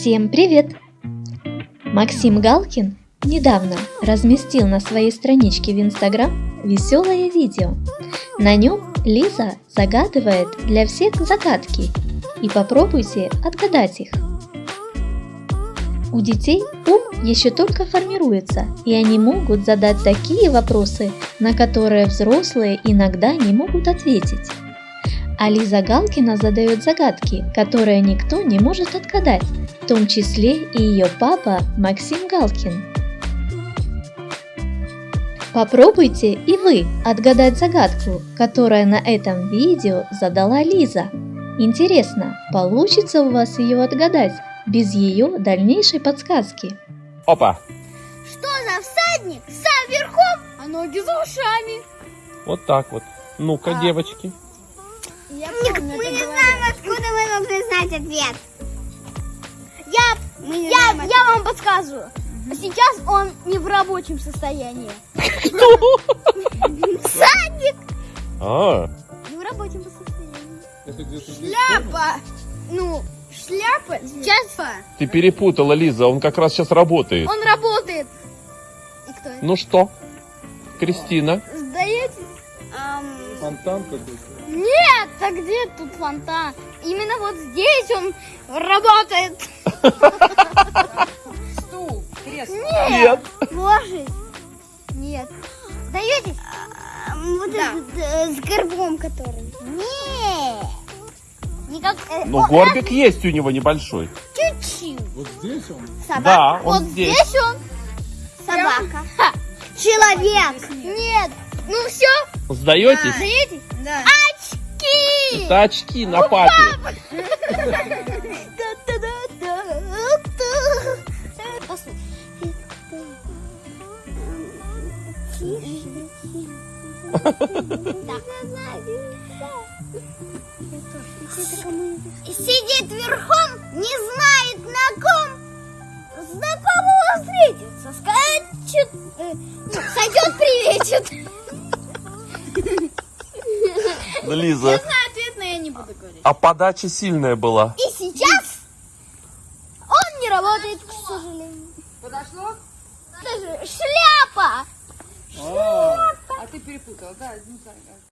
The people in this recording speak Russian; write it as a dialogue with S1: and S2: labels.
S1: Всем привет! Максим Галкин недавно разместил на своей страничке в Инстаграм веселое видео. На нем Лиза загадывает для всех загадки и попробуйте отгадать их. У детей ум еще только формируется, и они могут задать такие вопросы, на которые взрослые иногда не могут ответить. А Лиза Галкина задает загадки, которые никто не может отгадать, том числе и ее папа Максим Галкин. Попробуйте и вы отгадать загадку, которая на этом видео задала Лиза. Интересно, получится у вас ее отгадать без ее дальнейшей подсказки?
S2: Опа!
S3: Что за всадник? Сам верхом, а ноги за ушами.
S2: Вот так вот. Ну-ка,
S3: А.
S2: девочки.
S3: Я мы не знаем, откуда мы должны знать ответ. Я, я, я вам подсказываю. Сейчас он не в рабочем состоянии. Всадник
S2: А,
S3: не в рабочем состоянии. Шляпа. Ну, шляпа. Сейчас
S2: ты перепутала, Лиза, он как раз сейчас работает.
S3: он работает. И кто это?
S2: Ну что, Кристина?
S3: Сдаете?
S4: Фонтан какой-то.
S3: Нет, а где тут фонтан? Именно вот здесь он работает.
S5: Стул, кресло.
S3: Нет. Ложись. Нет. Даете? Вот этот э, с горбом который. Нет. Никак. э,
S2: Ну,
S3: о,
S2: горбик есть у него небольшой.
S3: Чуть-чуть.
S4: Вот здесь он.
S3: Собака.
S2: Да, он
S3: вот
S2: здесь.
S3: он. Собака. Человек. Нет. Ну все.
S2: Сдаетесь?
S3: Даете? Да. Очки.
S2: Это очки на папе.
S3: Сидит верхом, не знает на ком. Знакомого встретится, скачет, э, ну, сойдет, приветит.
S2: Лиза,
S3: Ответ, но я не буду говорить.
S2: а подача сильная была.
S3: И сейчас он не работает, к сожалению.
S5: Подошло?
S3: Шляпа!
S5: А ты перепутала, да? Ну, так, так.